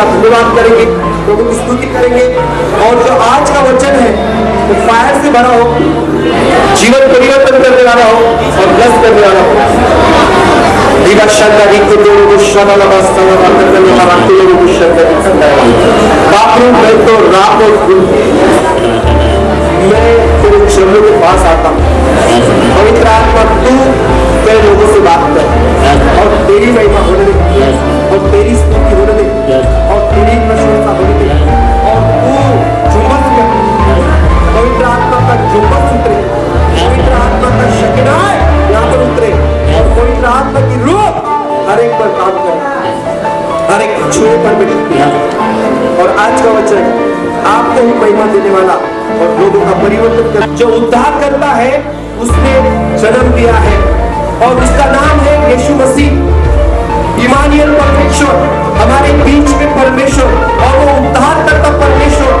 प्रार्थना में जाएँगे प्रभु का धन्यवाद करेंगे प्रभु की स्तुति करेंगे। और जो आज का वचन है, वो तो फायर से भरा हो, जीवन परिवर्तन करने वाला हो, और ब्लस करने वाला हो। तो तो तो पवित्र आत्मा, तू तेरे लोगों से बात कर। और तेरी महिमा होने और तेरी हर एक पर काम करे। हर एक छुए पर मिले और आज का वचन, आपको ही महिमा देने वाला और लोगों का परिवर्तन कर जो उद्धार करता है, उसने जन्म दिया है। और उसका नाम है यीशु मसीह। इमानियल परमेश्वर, हमारे बीच में परमेश्वर और वो उद्धार करता परमेश्वर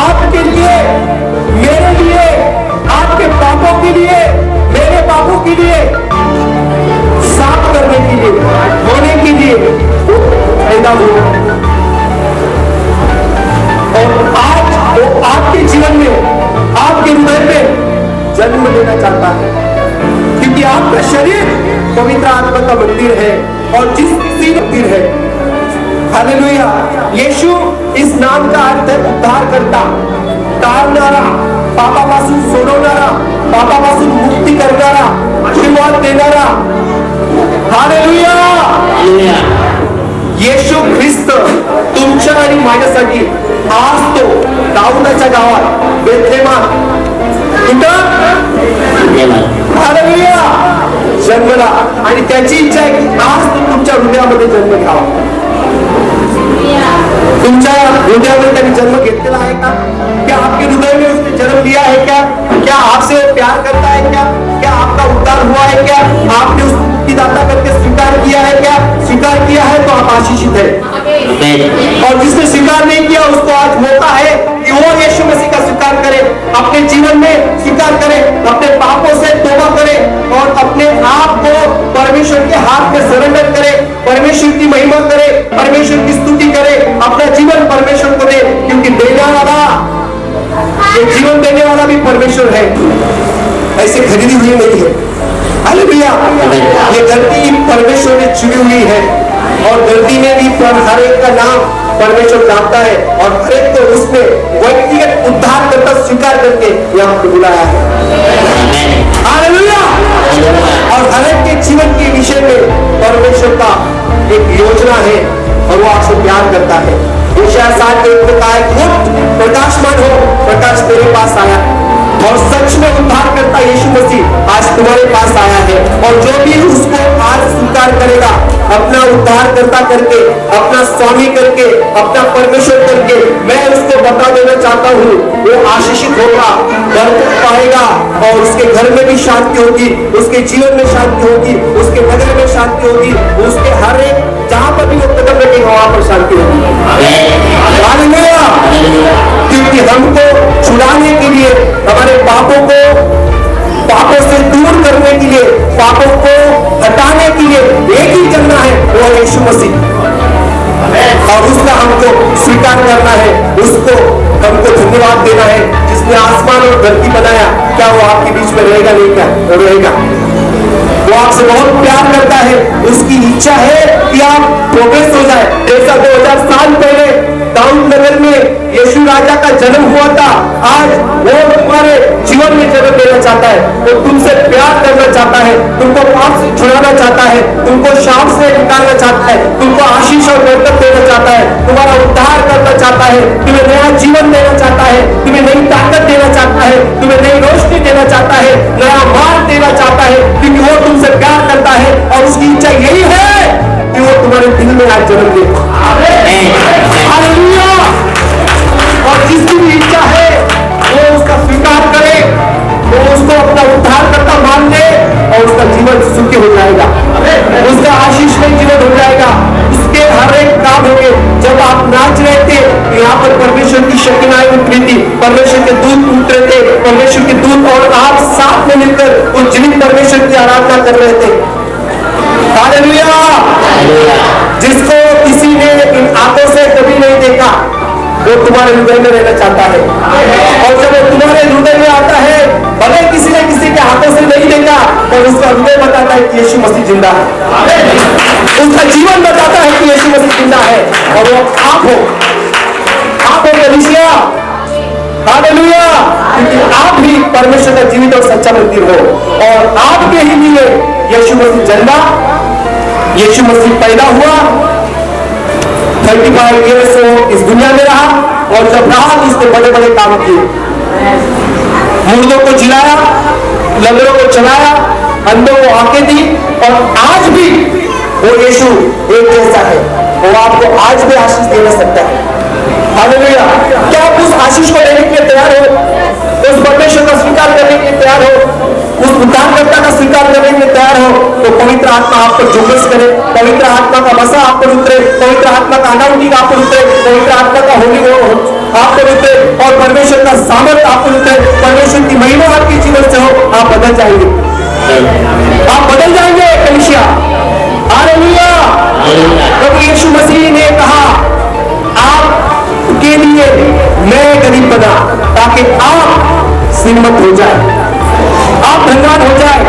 आपके लिए, मेरे लिए, आपके पापों के लिए, मेरे पापों के लिए करने के लिए, होने के लिए और आज वो आपके जीवन में, आपके हृदय में जन्म लेना चाहता है। क्योंकि आपका शरीर पवित्र आत्मा का मंदिर है और जिस मंदिर है, हालेलुया, यीशु इस नाम का अर्थ है उद्धार करता तारणारा पापापासून सोडवणारा, पापापासून मुक्ती करणारा, आशीर्वाद देणारा येशू ख्रिस्त तुमच्या आणि माझ्यासाठी आज तो दाऊदाच्या गावात बेथलेमान कुठं हालेलुया. जन्मला. आणि त्याची इच्छा आहे की आज तो तुमच्या हृदयामध्ये जन्म घ्यावा. तुमच्या हृदयामध्ये त्यांनी जन्म घेतलेला आहे का? क्या आपके हृदय में उसने जन्म लिया है क्या? क्या आपसे प्यार करता है क्या? क्या आपका उद्धार हुआ है क्या? आपने उसको मुक्तिदाता करके स्वीकार किया है क्या? स्वीकार किया है तो आप आशीषित है। और जिसने स्वीकार नहीं किया उसको आज मौका है कि वो यीशु मसीह का स्वीकार करे अपने जीवन में स्वीकार करे अपने पापों से तोबा करे और अपने आप को परमेश्वर के हाथ में सरेंडर करे परमेश्वर की महिमा करे परमेश्वर की स्तुति करे अपना जीवन परमेश्वर को दे क्योंकि देने वाला जीवन देने वाला भी परमेश्वर है। ऐसे खरीदी हुई नहीं है। भैया ये धरती परमेश्वर ने चुनी हुई है। और धरती में भी हर एक का नाम परमेश्वर जानता है। और हर एक को उसने व्यक्तिगत उद्धार करता स्वीकार करके यहाँ पर बुलाया है। और हर एक के जीवन के विषय में परमेश्वर का एक योजना है और वो आपसे प्यार करता है। साथ कहा प्रकाशमान हो, प्रकाश तेरे पास आया। और सच में उद्धार करता यीशु मसीह आज तुम्हारे पास आया है। और जो भी उसको आज स्वीकार करेगा अपना उद्धार करता करके अपना स्वामी करके अपना परमेश्वर करके मैं उसको बता देना चाहता हूँ वो आशीषित होगा बरकत पाएगा और उसके घर में भी शांति होगी उसके जीवन में शांति होगी उसके नगर में शांति होगी उसके हर एक जहाँ पर भी वो कदम रखेगा वहाँ पर शांति होगी। क्योंकि हमको छुड़ाने के लिए, हमारे पापों को, पापों से दूर करने के लिए, पापों को हटाने के लिए एक ही करना है, वो है यीशु मसीह। और उसका हमको स्वीकार करना है, उसको हमको धन्यवाद देना है, जिसने आसमान और धरती बनाया, क्या वो आपके बीच में रहेगा, नहीं क्या? रहेगा। वो आपसे बहुत प्यार करता है। उसकी इच्छा है कि आप प्रोग्रेस हो जाए। जैसा 2000 साल पहले दाऊद नगर में यीशु राजा का जन्म हुआ था, आज वो तुम्हारे जीवन में जन्म लेना चाहता है। वो तुमसे प्यार करना चाहता है, तुमको पाप से छुड़ाना चाहता है, तुमको शाप से निकालना चाहता है, तुमको आशीष और बरकत देना चाहता है, तुम्हारा उद्धार करना चाहता है, तुम्हें नया जीवन देना चाहता है, तुम्हें नई ताकत देना चाहता है, तुम्हें नई रोशनी देना चाहता है, नया मार्ग देना चाहता है, क्योंकि वो तुमसे प्यार करता है और उसकी इच्छा यही है कि वो तुम्हारे दिल में आज जन्म ले। और जिसकी भी इच्छा है, वो उसका स्वीकार करे, वो उसको अपना उद्धार करता मान ले और उसका जीवन सुखी हो जाएगा। उसका आशीष में जीवन हो जाएगा। पर परमेश्वर की शक्तिनाएँ उतरी थी परमेश्वर के दूध उतरे थे परमेश्वर के दूध और आप साथ में मिलकर उस जीवित परमेश्वर की आराधना कर रहे थे। जिसको किसी ने इन आँखों से कभी नहीं देखा वो तुम्हारे हृदय में रहना चाहता है। और जब वो तुम्हारे हृदय में आता है भले किसी ने किसी के हाथों से नहीं देखा पर उसका हृदय बताता है कि यीशु मसीह ज़िंदा है। उसका जीवन बताता है कि यीशु मसीह ज़िंदा है। और वो आप हो। आप हो कलिसिया हालेलुया। आप भी परमेश्वर का जीवित और सच्चा मंदिर हो। और आपके ही लिए यीशु मसीह जन्मा, यीशु मसीह पैदा हुआ। थर्टी फाइव ईयर्स वो इस दुनिया में रहा और जब रहा, उसने बड़े बड़े काम किए। मुर्दों को जिलाया लंगड़ों को चलाया अंधों को आँखें दी और आज भी वो यीशु एक जैसा है। वो आपको आज भी आशीष देना सकता है। हालेलुया क्या आप उस आशीष को लेने के लिए तैयार हो? उस परमेश्वर का स्वीकार करने के लिए तैयार हो? उस उद्धारकर्ता का स्वीकार करने के लिए तैयार हो? तो पवित्र आत्मा आप पर जुम्मस करे पवित्र आत्मा का मसा आप पर उतरे, पवित्र आत्मा का अनाउंटिंग आप पर उतरे, पवित्र आत्मा का होली हो आप पर उतरे और परमेश्वर का सामर्थ पर उतरे। परमेश्वर की महिमा आपके जीवन से हो, आप बदल जाएँगे। आप बदल जाएँगे कलिशिया हालेलुया। प्रभु यीशु मसीह ने कहा मैं गरीब बना ताकि आप श्रीमत हो जाए। आप धनवान हो जाए।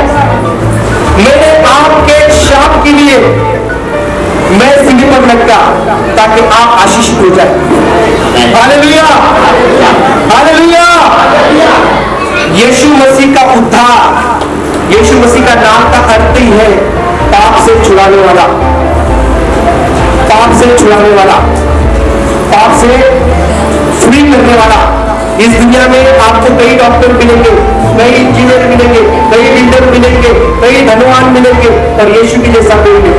मैंने आपके शाप के लिए मैं सिंह पर लटका ताकि आप आशीषित हो जाए। हालेलुया। हालेलुया। यीशु मसीह का उद्धार, यीशु मसीह का नाम का अर्थ ही है पाप से छुड़ाने वाला। पाप से छुड़ाने वाला। पाप से फ्री करने वाला। इस दुनिया में आपको कई डॉक्टर मिलेंगे, कई इंजीनियर मिलेंगे, कई बिल्डर मिलेंगे, कई धनवान मिलेंगे, पर यीशु की जैसा कोई नहीं।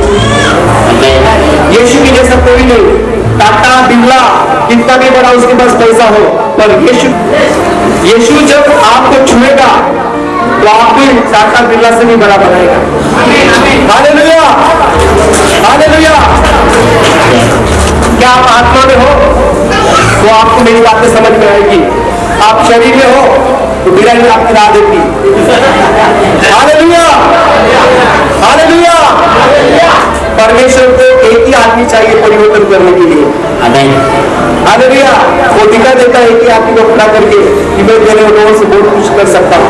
यीशु की जैसा कोई नहीं। टाटा, बिरला, कितना भी बड़ा उसके पास पैसा हो, पर यीशु यीशु जब आपको छुएगा तो आपको टाटा, बिरला से भी बड़ा बनाएगा। क्या आप आत्मा में हो तो आपको मेरी बातें समझ में आएगी। आप शरीर में हो तो ही आपकी राह देती परमेश्वर को एक ही आदमी चाहिए परिवर्तन करने के लिए। हालेलुया! वो दिखा देता है कि आदमी को खड़ा करके कि मैं तेरे लोगों से बहुत कुछ कर सकता हूँ.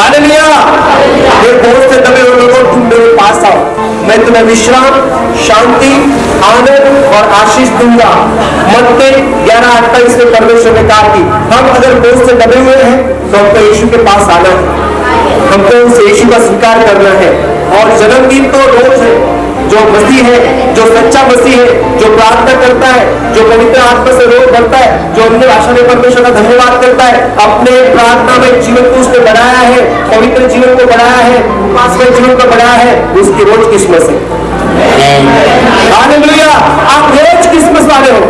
हालेलुया! ये बहुत से दबे मैं तुम्हें विश्राम, शांति, आनंद और आशीष दूँगा। मत्ते ग्यारह अट्ठाईस में परमेश्वर ने कहा कि हम अगर दोस्त से दबे हुए हैं तो हमको यीशु के पास आना है। हमको उस यीशु का स्वीकार करना है। और जन्मदिन तो रोज है। जो मसीह है, जो सच्चा मसीह है, जो प्रार्थना करता है, जो पवित्र आत्मा से रोज भरता है, जो अपने भाषा में परमेश्वर का धन्यवाद करता है, अपने प्रार्थना में जीवन को उसने बढ़ाया है, पवित्र जीवन को बढ़ाया है उपास जीवन को बढ़ाया है, उसकी रोज किस्मत है आप रोज किस्मत वाले हो।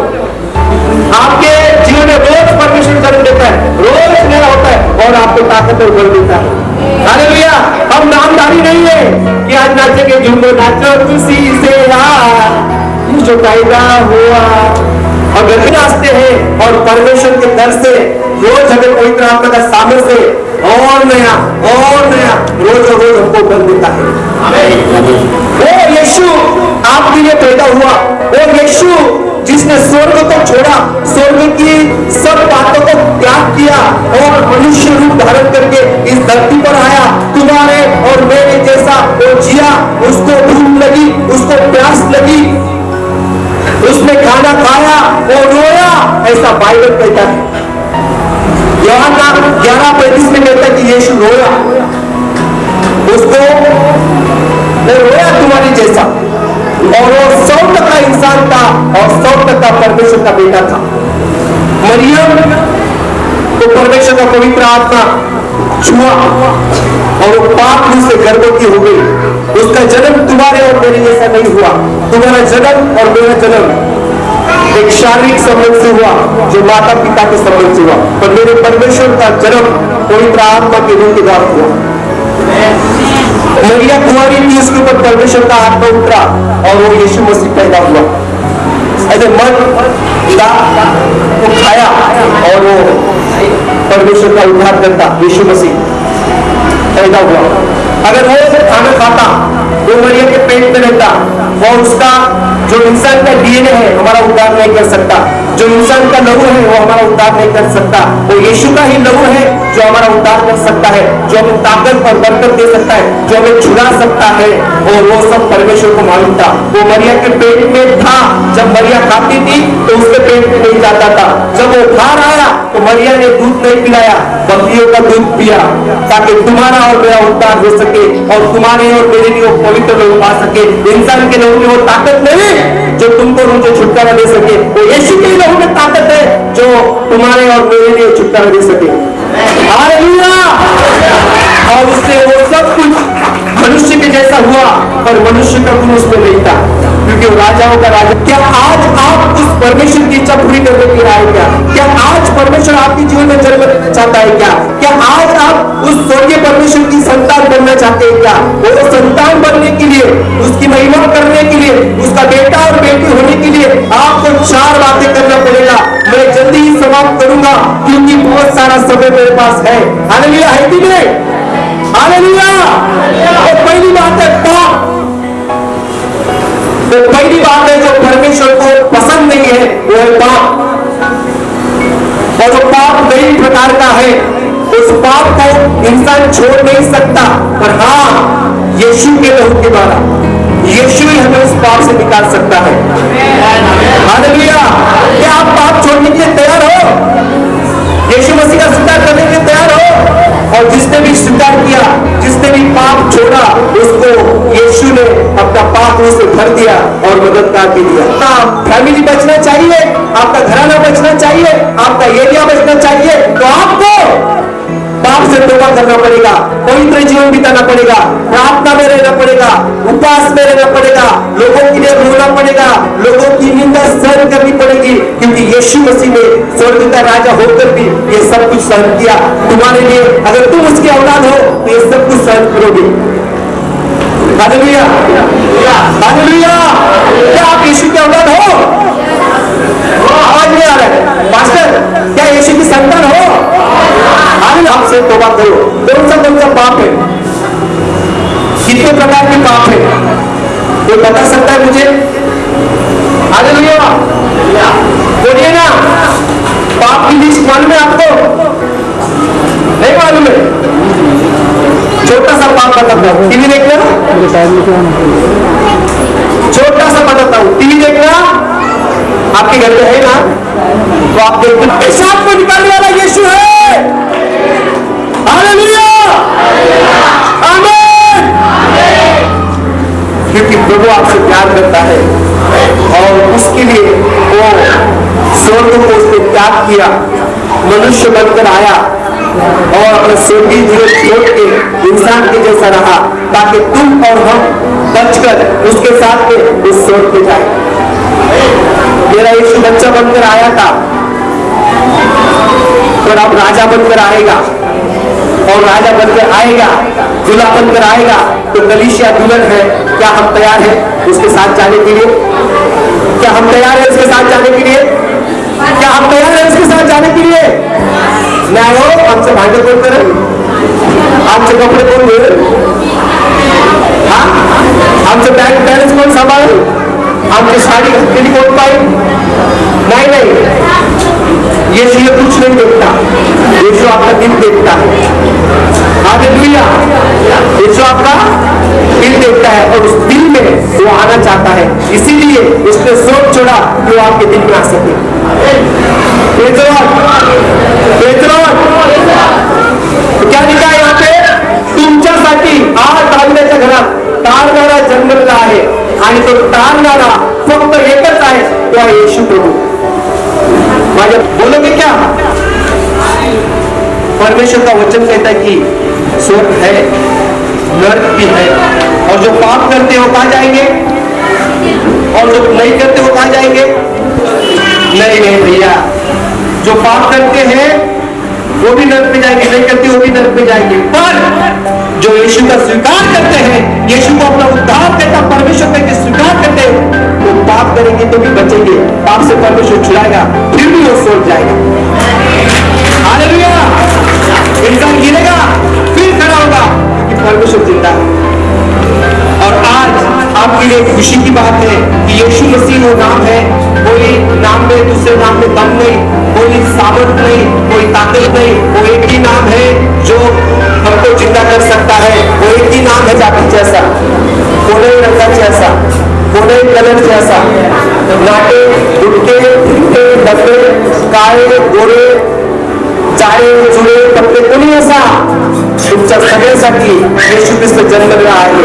आपके जीवन में रोज परमेश्वर जन्म देता है, रोज नया होता है और आपको ताकत और बल देता है। हालेलुया हम नामधारी नहीं है कि आज नाचे के झुमको नाचो। खुशी से जो पैदा हुआ। अगर नाचते हैं और परमेश्वर के दर से रोज हमें पवित्र आत्मा का से और नया और नया रोज रोज हमको बल देता है। आपके लिए पैदा हुआ। वो यीशु, जिसने स्वर्ग को छोड़ा, स्वर्ग की सब बातों को त्याग किया और मनुष्य रूप धारण करके इस धरती पर आया। तुम्हारे और मेरे जैसा वो जिया, उसको भूख लगी, उसको प्यास लगी। उसने खाना खाया वो रोया, ऐसा बाइबल कहता है। योहाना ग्यारह पैंतीस में कहता है कि यीशु रोया। उसको वो रोया तुम्हारी जैसा। और वो सौ टका इंसान था और सौ टका परमेश्वर का बेटा था। मरियम तो परमेश्वर का पवित्र आत्मा छुआ और वो पाप से गर्भवती हो गई। उसका जन्म तुम्हारे और मेरे जैसा नहीं हुआ। तुम्हारा जन्म और मेरा जन्म एक शारीरिक संबंध से हुआ, जो माता पिता के संबंध से हुआ। पर मेरे परमेश्वर का जन्म पवित्र आत्मा के रूप के द्वारा हुआ। मरिया कुमारी थी उसके ऊपर परमेश्वर का आत्मा उतरा और वो यीशु मसीह पैदा हुआ। ऐसे मन पिता को खाया और वो परमेश्वर का उद्धार करता, यीशु मसीह पैदा हुआ। अगर वो खाना खाता, वो मरिया के पेट में रहता और उसका, जो इंसान का डीएनए है, हमारा उद्धार नहीं कर सकता। जो इंसान का लहू है, वो हमारा उद्धार नहीं कर सकता। वो यीशु का ही लहू है, जो हमारा उद्धार कर सकता है, जो हमें ताकत और बरकत दे सकता है, जो हमें छुड़ा सकता है। और वो सब परमेश्वर को मालूम था। वो मरिया के पेट में था। जब मरिया खाती थी तो उसके पेट में नहीं जाता था। जब वो बाहर आया तो मरिया ने दूध नहीं पिलाया बकरियों का दूध पिया, ताकि तुम्हारा और मेरा उद्धार हो सके और तुम्हारे और मेरे लिए वो पवित्र लोग पा सके। इंसान के लोगों में वो ताकत नहीं जो तुमको मुझे छुटकारा दे सके। वो यीशु के लोगों में ताकत है जो तुम्हारे और मेरे लिए छुटकारा दे सके। और उससे वो सब कुछ मनुष्य के जैसा हुआ, पर मनुष्य का गुण उसमें नहीं था। क्योंकि राजाओं का राजा। क्या आज आप उस परमेश्वर की इच्छा पूरी करने के लिए आए क्या? क्या आज परमेश्वर आपके जीवन में जन्म लेना चाहता है क्या? क्या आज आप उस स्वर्गीय परमेश्वर की संतान बनना चाहते हैं क्या? वो संतान बनने के लिए, उसकी महिमा करने के लिए, उसका बेटा और बेटी होने के लिए आपको चार बातें करना पड़ेगा। मैं जल्दी ही समाप्त करूँगा, क्योंकि बहुत सारा समय मेरे पास है। हालेलुया, है कि नहीं? हालेलुया। और पहली बात है तो पहली बात है, जो परमेश्वर को पसंद नहीं है, वो है पाप। और जो पाप कई प्रकार का है, उस पाप को इंसान छोड़ नहीं सकता। पर हाँ यीशु के लहू के द्वारा, यीशु ही हमें उस पाप से निकाल सकता है। क्या आप पाप छोड़ने के लिए तैयार हो? यीशु मसीह का स्वीकार करने के लिए तैयार हो? और जिसने भी स्वीकार किया, जिसने भी पाप छोड़ा, उसको यीशु ने अपना पाप उसे भर दिया और मददगार भी दिया। आपका फैमिली बचना चाहिए आपका घराना बचना चाहिए आपका एरिया बचना चाहिए तो आपको पाप से तोबा करना पड़ेगा पवित्र जीवन बिताना पड़ेगा प्रार्थना में रहना पड़ेगा उपवास में रहना पड़ेगा लोगों के लिए रोना पड़ेगा लोगों की निंदा सहन करनी पड़ेगी क्योंकि यीशु मसीह ने स्वर्ग का राजा होकर भी ये सब कुछ सहन किया। तुम्हारे लिए अगर तुम उसके औलाद हो तो ये सब कुछ सहन करोगे। हालेलुया हालेलुया क्या आप यीशु के औलाद हो? आवाज़ नहीं आ रहा। है मास्टर, क्या यीशु की संतान हो? हालेलुया आपसे तौबा करो। छोटा सा बताता हूँ टीवी देखना आपके घर में है ना? तो आप देखते पेशाब को निकाल वाला बनकर आया था। पर अब राजा बनकर आएगा। और राजा बनकर आएगा, दूल्हा बनकर आएगा। तो कलिशिया दुल्हन है, क्या हम तैयार हैं उसके साथ जाने के लिए? क्या हम तैयार हैं उसके साथ जाने के लिए? क्या हम तैयार हैं उसके साथ जाने के लिए? नाही हो आमचं भांडे कोण करेल आमचे कपडे कोण घेईल हा? आमचं बँक बॅलन्स कोण सांभाळेल आमची साडी घातलेली कोण पाहिजे नाही नाही। ये कुछ नहीं देखता। यीशु आपका दिल देखता है। हालेलुया यीशु आपका दिल देखता है और उस दिल में वो आना चाहता है। इसीलिए उसने सोच छोड़ा कि वो आपके दिल में आ सके। क्या लिखा है यहाँ पे? तुमच्यासाठी आज तांदळाच्या घरात तारणारा जन्मलेला आहे। आणि तो फक्त एकच आहे तो आहे येशू प्रभू. माझ्या बोलोगे क्या परमेश्वर का वचन कहता है कि, स्वर्ग है, नर्क भी है. और जो पाप करते हैं कहा जाएँगे? और जो नहीं करते, वो कहा जाएँगे? नहीं नहीं भैया. जो पाप करते हैं, वो भी नर्क में जाएँगे, नहीं करते, वो भी नर्क में जाएँगे. जो यीशु का स्वीकार करते हैं, यीशु को अपना उद्धार करता परमेश्वर करके स्वीकार करते हैं, वो तो पाप करेंगे तो भी बचेंगे। पाप से परमेश्वर छुड़ाएगा, फिर भी वो सोच जाएगा। इंसान गिरेगा, फिर खड़ा होगा, क्योंकि परमेश्वर ज़िंदा है। और आज आपके लिए खुशी की बात है कि यीशु मसीह वो नाम है, कोई नाम में, दूसरे नाम में दम नहीं। कोई सामर्थ नहीं, कोई ताकत नहीं, वो एक ही नाम है जो हमको ज़िंदा कर सकता है। वो एक ही नाम है जाति जैसा, कोने रंगा जैसा, कोने कलर जैसा। नाटे गुटके, फिरके, डब्बे काळे गोरे जाळे जुळे कपडे कोणी असा तुमच्या सगळ्यासाठी येशू ख्रिस्त जन्मलेला आहे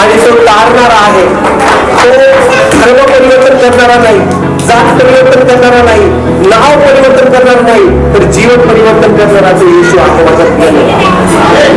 आणि तो तारणारा आहे तो धर्म परिवर्तन करणारा नाही, जात परिवर्तन करणारा नाही। नाव परिवर्तन करणार नाही तर जीवन परिवर्तन करणारा तो येशू आहे. माझा तर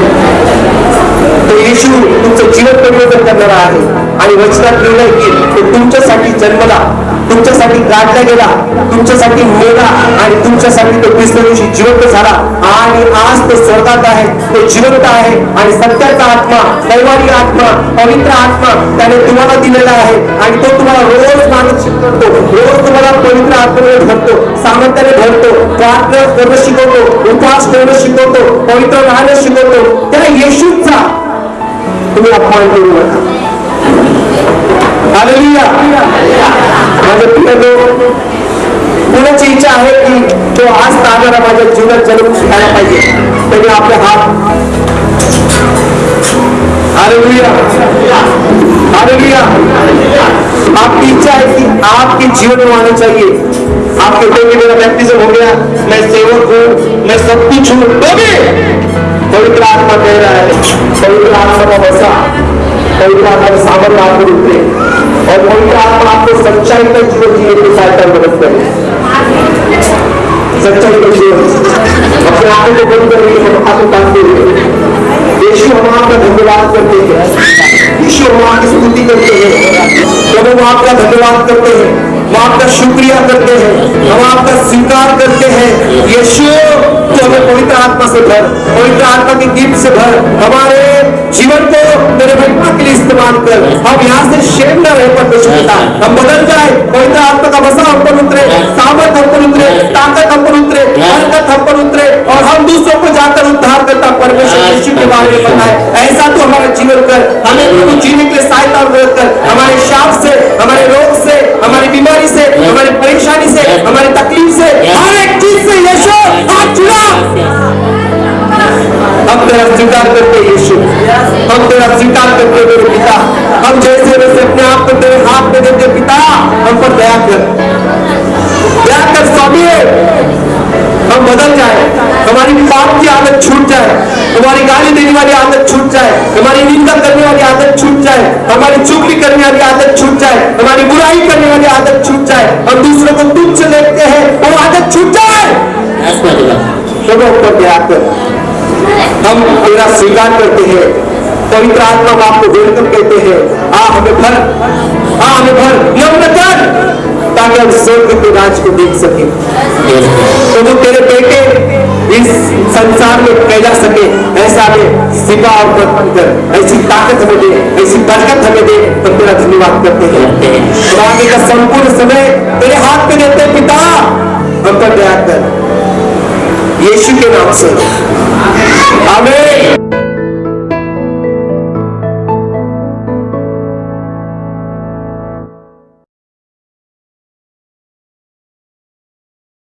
तो येशू तुमचं जीवन परिवर्तन करणारा आहे आणि वचनात लिहिलंय की तो तुमच्यासाठी जन्मला. तुमच्यासाठी गाडला गेला तुमच्यासाठी मेला आणि तुमच्यासाठी तो तिसऱ्या दिवशी जिवंत झाला. आणि आज तो स्वर्गात आहे तो जिवंत आहे आणि सत्याचा आत्मा दैवारी आत्मा पवित्र आत्मा त्याने तुम्हाला दिलेला आहे. आणि तो तुम्हाला रोज माणूस शिकवतो रोज तुम्हाला पवित्र आत्मेने भरतो सामर्थ्याने भरतो प्रार्थना करणं शिकवतो उपवास करणं शिकवतो पवित्र राहणं शिकवतो. त्या येशूचा तुम्ही अपमान करू नका हालेलुया। इच्छा आहे की तो आज तारणारा माझ्या जीवनात जन्म घ्यायला पाहिजे? त्यांनी आपले हात. हालेलुया. हालेलुया. आपकी इच्छा है कि आपके जीवन में आना चाहिए. आप कहते हैं कि मेरा बैप्टिज्म हो गया. मैं सेवक हूँ. मैं सब कुछ हूँ. तो भी पवित्र आत्मा कह रहा है, पवित्र आत्मा का बसा पवित्र आत्मा सामर्थ्य आप पर उतरे और पवित्र आत्मा आपको सच्चाई का जीवन जीने की सहायता मदद करे। सच्चाई का जीवन। अपने आँखों को बंद करने के हम हुए यीशु हम आपका धन्यवाद करते हैं। यीशु हम आपकी स्तुति करते हैं। प्रभु, हम आपका धन्यवाद करते हैं। हम आपका शुक्रिया करते हैं। हम आपका स्वीकार करते हैं। यीशु तो हमें पवित्र आत्मा से भर, पवित्र आत्मा की गिफ्ट से भर, हमारे जीवन को तेरे महिमा के लिए इस्तेमाल कर। हम यहाँ से शेम न रहे परमेश्वर पिता हम बदल जाए, पवित्र आत्मा का बसा हम पर उतरे, सामर्थ हम पर उतरे, ताकत हम पर उतरे बरकत हम पर उतरे, और हम दूसरों को जाकर उद्धार करता, परमेश्वर यीशु के बारे में बताए। ऐसा तो हमारा जीवन कर। हमें प्रभु जीने के लिए सहायता मदद कर। हमारे शाप से, हमारे रोग से, हमारी बीमारी से, हमारी परेशानी से, हमारी तकलीफ़ से, हर एक चीज़ से, यीशु हाथ तेरा स्वीकार करते यीशु। हम तेरा स्वीकार करते मेरे पिता। हम जैसे वैसे अपने आप को तेरे हाथ में देते पिता। हम पर दया कर। दया कर स्वामी। हम बदल जाए। हमारी पाप की आदत छूट जाए। हमारी गाली देने वाली आदत छूट जाए। हमारी निंदा करने वाली आदत छूट जाए। हमारी चुगली करने वाली आदत छूट जाए। हमारी बुराई करने वाली आदत छूट जाए। हम दूसरों को तुच्छ देखते हैं वो आदत छूट जाए। प्रभु हम पर दया कर। हम तेरा स्वीकार करते हैं। पवित्र आत्मा को आपको वेलकम कहते हैं। आ हमें भर आ हमें भर नम्र कर ताकि हम स्वर्ग के राज को देख सके। तो वो तेरे बेटे इस संसार में फैला सके, ऐसा हमें सिपा और बर्तन कर, ऐसी ताकत हमें दे, ऐसी बरकत हमें दे तो तेरा धन्यवाद करते हैं। और आगे का संपूर्ण समय तेरे हाथ में देते पिता। हम पर दया कर, यीशु के नाम से। Amém.